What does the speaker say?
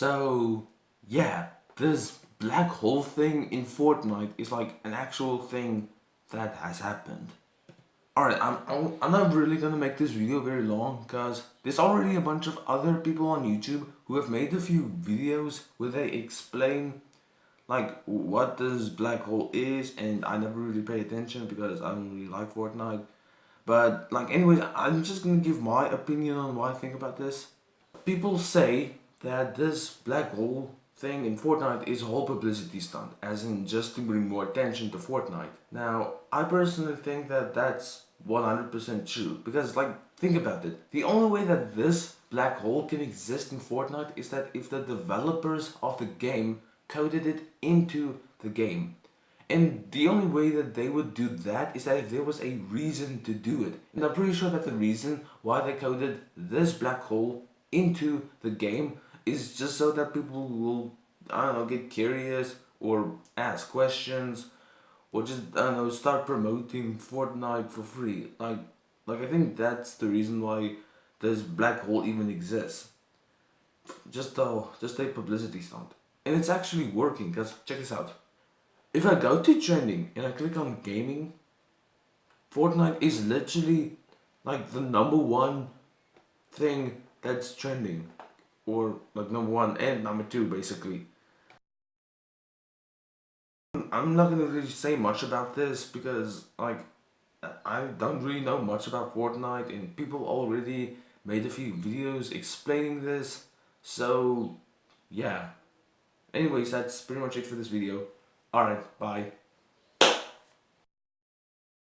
So, yeah, this black hole thing in Fortnite is like an actual thing that has happened. Alright, I'm, I'm not really gonna make this video very long because there's already a bunch of other people on YouTube who have made a few videos where they explain like what this black hole is and I never really pay attention because I don't really like Fortnite. But like anyways, I'm just gonna give my opinion on what I think about this. People say that this black hole thing in Fortnite is a whole publicity stunt, as in just to bring more attention to Fortnite. Now, I personally think that that's 100% true, because like, think about it. The only way that this black hole can exist in Fortnite is that if the developers of the game coded it into the game. And the only way that they would do that is that if there was a reason to do it. And I'm pretty sure that the reason why they coded this black hole into the game is just so that people will, I don't know, get curious or ask questions or just, I don't know, start promoting Fortnite for free. Like, like I think that's the reason why this black hole even exists. Just a, just a publicity stunt. And it's actually working, because check this out. If I go to trending and I click on gaming, Fortnite is literally like the number one thing that's trending or like number one and number two basically. I'm not gonna really say much about this because like I don't really know much about Fortnite and people already made a few videos explaining this. So yeah. Anyways that's pretty much it for this video. Alright bye